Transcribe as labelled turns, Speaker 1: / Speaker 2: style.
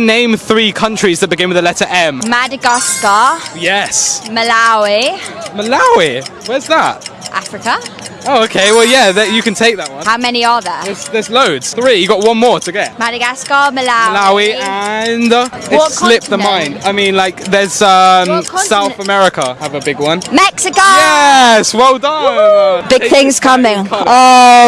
Speaker 1: Name three countries that begin with the letter M.
Speaker 2: Madagascar,
Speaker 1: Yes.
Speaker 2: Malawi,
Speaker 1: Malawi. Where's that?
Speaker 2: Africa.
Speaker 1: Oh, okay. Well, yeah, that, you can take that one.
Speaker 2: How many are there?
Speaker 1: There's, there's loads. Three. You got one more to get.
Speaker 2: Madagascar, Malawi.
Speaker 1: Malawi and uh, it
Speaker 2: What
Speaker 1: slipped the mind. I mean, like there's um, South? America have a big one.
Speaker 2: Mexico.
Speaker 1: Yes, well done.
Speaker 2: Big things coming. Oh.